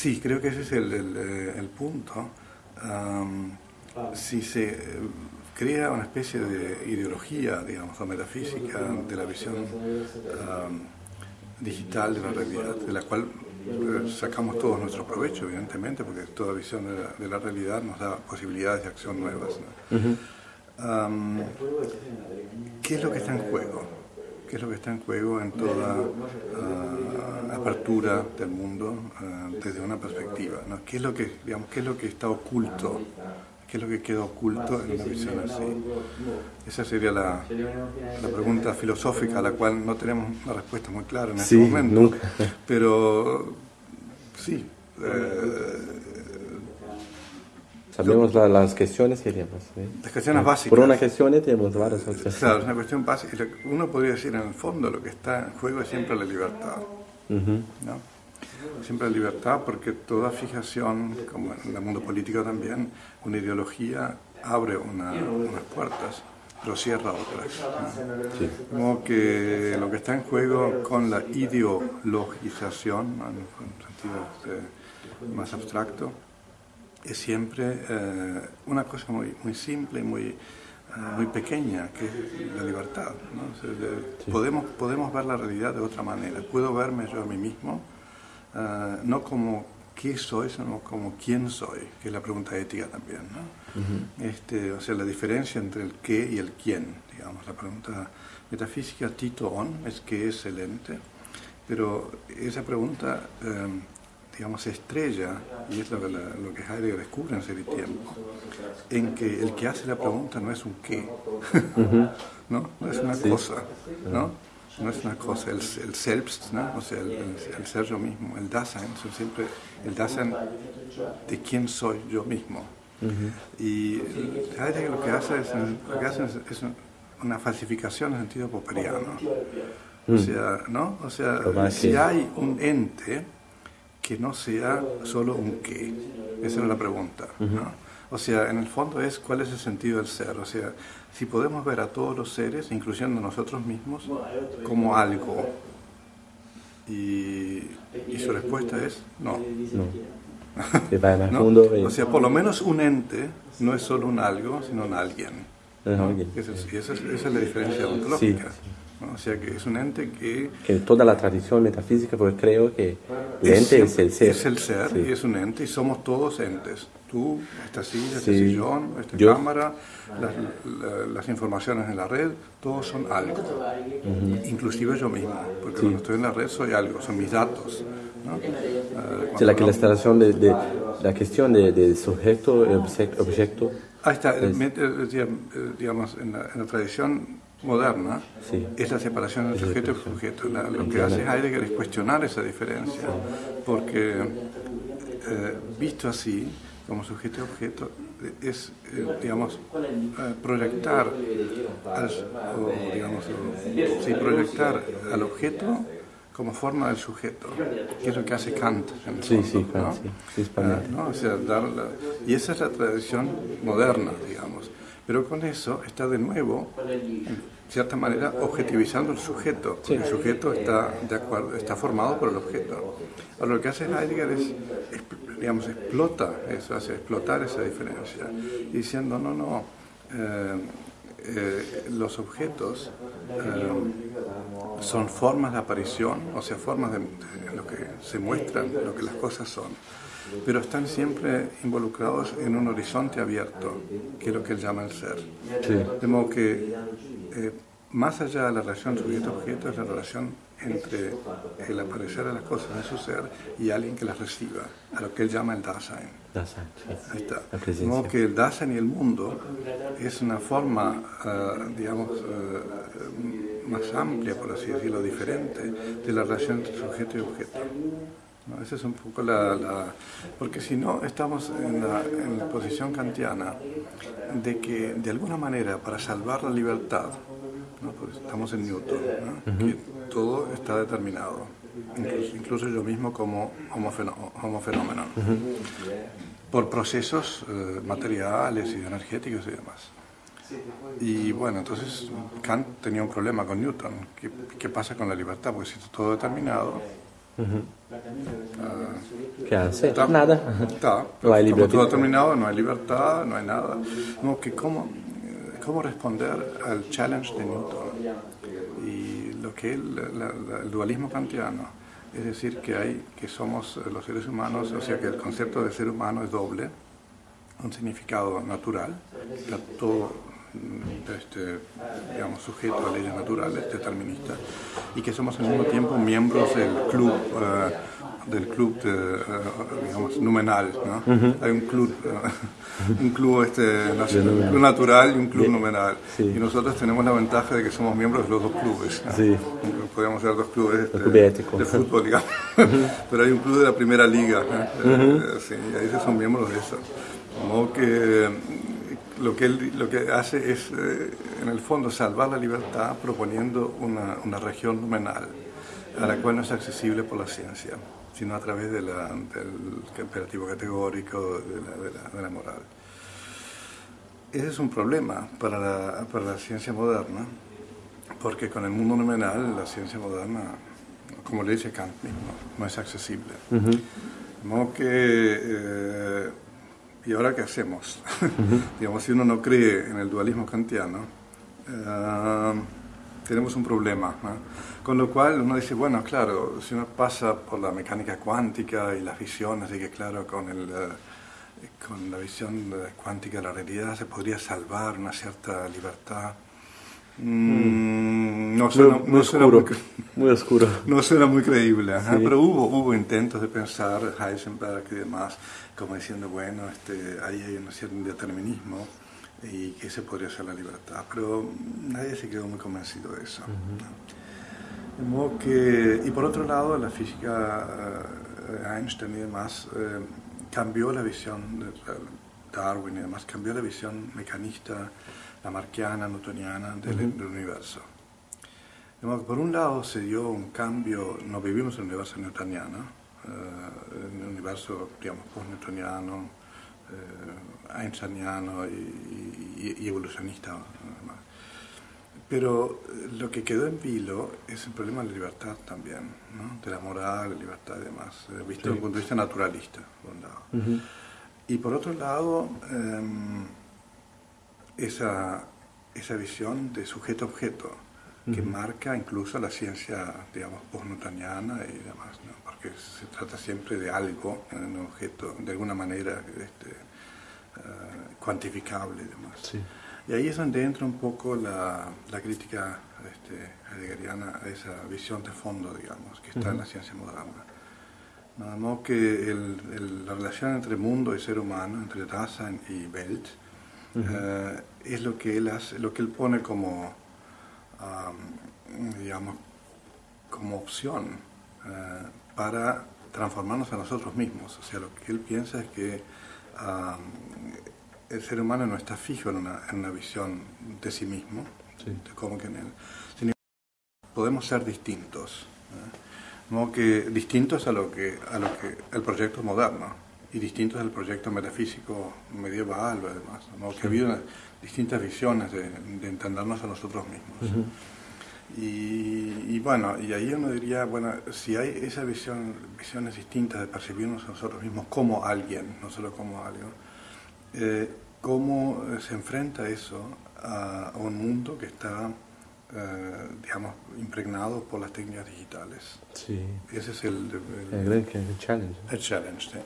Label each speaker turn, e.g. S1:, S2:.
S1: Sí, creo que ese es el, el, eh, el punto. Um, si se eh, crea una especie de ideología, digamos, o metafísica de la visión um, digital de la realidad, de la cual eh, sacamos todos nuestro provecho, evidentemente, porque toda visión de la, de la realidad nos da posibilidades de acción nuevas. ¿no? Um, ¿Qué es lo que está en juego? ¿Qué es lo que está en juego en toda uh, apertura del mundo uh, desde una perspectiva? ¿no? ¿Qué, es lo que, digamos, ¿Qué es lo que está oculto? ¿Qué es lo que queda oculto en una visión así? Esa sería la, la pregunta filosófica a la cual no tenemos una respuesta muy clara en este
S2: Sí,
S1: momento.
S2: nunca.
S1: Pero sí, eh,
S2: Sabemos la- las cuestiones que tenemos. ¿sí?
S1: las cuestiones básicas.
S2: Por una cuestión tenemos varias otras.
S1: Claro, es una cuestión básica. Uno podría decir, en el fondo, lo que está en juego es siempre la libertad.
S2: Ujú.
S1: ¿no? Siempre la libertad, porque toda fijación, como en el mundo político también, una ideología abre una- unas puertas, pero cierra otras. ¿no? Como que lo que está en juego con la ideologización, ¿no? en un sentido eh, más abstracto, es siempre eh, una cosa muy, muy simple, muy, eh, muy pequeña, que es la libertad. ¿no? O sea, de- podemos, podemos ver la realidad de otra manera. Puedo verme yo a mí mismo, eh, no como qué soy, sino como quién soy, que es la pregunta ética también. ¿no? este, o sea, la diferencia entre el qué y el quién, digamos. La pregunta metafísica Tito On es qué es el ente, pero esa pregunta... eh, digamos, se estrella, y es lo que, la- lo que Heidegger descubre en Ser y Tiempo, en que el que hace la pregunta no es un qué, ¿no? no es una cosa, ¿no? no es una cosa, el, el selbst, ¿no? o sea, el, el- el ser yo mismo, el Dasein, son siempre el Dasein de quién soy yo mismo. Y Heidegger lo que hace es, lo que hace es, es una falsificación en sentido popperiano. O sea, ¿no? O sea, si hay un ente que no sea solo un qué, esa es la pregunta, ¿no? O sea, en el fondo es cuál es el sentido del ser, o sea, si podemos ver a todos los seres, incluyendo nosotros mismos, como algo. Y, y su respuesta es no.
S2: No.
S1: ¿no? O sea, por lo menos un ente no es solo un algo, sino un alguien. ¿no? Esa es, esa es- esa es la diferencia ontológica. ¿no? O sea, que es un ente que
S2: Que toda la tradición metafísica, porque creo que el ente es el ser.
S1: Es el ser,
S2: Sí.
S1: y es un ente, y somos todos entes. Tú, esta silla, este
S2: Sí.
S1: sillón, esta
S2: Yo-
S1: cámara, las, la- las informaciones en la red, todos son algo. Inclusive yo mismo, porque cuando estoy en la red soy algo, son mis datos. ¿no? Eh,
S2: Sí, la,
S1: no-
S2: la instalación de, de- la cuestión de, de sujeto objeto.
S1: Ahí está,
S2: Es-
S1: digamos, en la, en la tradición moderna,
S2: Sí.
S1: es la separación entre sujeto y objeto. La- lo que hace Heidegger es cuestionar esa diferencia, porque eh, visto así, como sujeto y objeto, es, eh, digamos, eh, proyectar al, o, digamos, o- sí, proyectar al objeto como forma del sujeto, que es lo que hace Kant. En
S2: Sí,
S1: fondo,
S2: sí, Kant,
S1: ¿no?
S2: sí.
S1: Ah, ¿no? O sea, dar la- y esa es la tradición moderna, digamos. Pero con eso está de nuevo, en cierta manera, objetivizando el sujeto, porque el sujeto está, de acuerdo, está formado por el objeto. Ahora, lo que hace Heidegger es, digamos, explota eso, hace explotar esa diferencia, diciendo, no, no, eh, eh, los objetos eh, son formas de aparición, o sea, formas de, de lo que se muestran, lo que las cosas son, pero están siempre involucrados en un horizonte abierto, que es lo que él llama el ser. De modo que, eh, más allá de la relación sujeto-objeto, es la relación entre el aparecer de las cosas en su ser y alguien que las reciba, a lo que él llama el Dasein.
S2: Dasein, sí.
S1: Ahí está. De modo que el Dasein y el mundo es una forma, eh, digamos, eh, más amplia, por así decirlo, diferente de la relación entre sujeto y objeto. ¿No? Esa es un poco la... la- porque si no, estamos en la, en la posición kantiana de que, de alguna manera, para salvar la libertad, ¿no? Porque estamos en Newton, ¿no? que todo está determinado, incluso, incluso yo mismo como homo, fenó- homo fenómeno por procesos eh, materiales y energéticos y demás. Y bueno, entonces Kant tenía un problema con Newton. ¿Qué, qué pasa con la libertad? Porque si está todo determinado,
S2: ¿Qué hace? Nada.
S1: No hay libertad. todo terminado, no hay libertad, no hay nada. No, que cómo, cómo responder al challenge de Newton y lo que es el dualismo kantiano. Es decir, que hay que somos los seres humanos, o sea que el concepto de ser humano es doble, un significado natural, todo mm, este, digamos, sujeto a leyes naturales, deterministas, y que somos al mismo tiempo miembros del club eh, del club de, eh, digamos, numenal. ¿no? Hay un club, eh, un club este, nacional, natural y un club numenal. Y nosotros tenemos la ventaja de que somos miembros de los dos clubes. Sí. Podríamos ser dos clubes este, de fútbol, digamos. Pero hay un club de la primera liga. ¿eh? sí, y ahí son miembros de eso. Como que lo que él lo que hace es, en el fondo, salvar la libertad proponiendo una, una región numenal a la cual no es accesible por la ciencia sino a través de la, del imperativo categórico, de la, moral. Ese es un problema para la, para la ciencia moderna, porque con el mundo nominal la ciencia moderna, como le dice Kant mismo, no es accesible. De modo que, eh, ¿y ahora qué hacemos? Digamos, si uno no cree en el dualismo kantiano, eh, tenemos un problema. Con lo cual uno dice, bueno, claro, si uno pasa por la mecánica cuántica y las visiones, de que claro, con, el, eh, con la visión cuántica de la realidad se podría salvar una cierta libertad. Mm, no suena muy, oscuro, muy, oscuro. No suena muy creíble, pero hubo, hubo intentos de pensar, Heisenberg y demás, como diciendo, bueno, este, ahí hay un cierto indeterminismo y que ese podría ser la libertad, pero nadie se quedó muy convencido de eso. De modo que, y por otro lado, la física eh, Einstein y demás eh, cambió la visión de Darwin y demás, cambió la visión mecanista, lamarckiana, newtoniana del, del universo. De modo que por un lado se dio un cambio, no vivimos en un universo newtoniano, eh, en un universo, digamos, post-newtoniano, eh, einsteiniano y, y, evolucionista. Pero eh, lo que quedó en vilo es el problema de la libertad también, ¿no? de la moral, la libertad y demás, eh, visto desde un punto de vista naturalista, por un lado. Y por otro lado, em, esa, esa visión de sujeto-objeto, que marca incluso la ciencia, digamos, post-newtoniana y demás, ¿no? porque se trata siempre de algo, un objeto, de alguna manera este, uh, cuantificable y demás. Y ahí es donde entra un poco la, la crítica este, heideggeriana a esa visión de fondo, digamos, que está en la ciencia moderna. Nada más que el, la relación entre mundo y ser humano, entre Dasein y Welt, uh, es lo que él hace, lo que él pone como, um, digamos, como opción uh, para transformarnos a nosotros mismos. O sea, lo que él piensa es que el ser humano no está fijo en una, en una visión de sí mismo, de cómo que en él, sino podemos ser distintos, ¿no? que distintos a lo que a lo que el proyecto moderno y distintos al proyecto metafísico medieval o demás, ¿no? que ha habido distintas visiones de, entendernos a nosotros mismos. Y, bueno, y ahí uno diría, bueno, si hay esa visión, visiones distintas de percibirnos a nosotros mismos como alguien, no solo como algo, eh, ¿cómo se enfrenta eso a, un mundo que está, eh, digamos, impregnado por las técnicas digitales?
S2: Sí.
S1: Ese es el,
S2: el, el, challenge.
S1: El challenge, sí.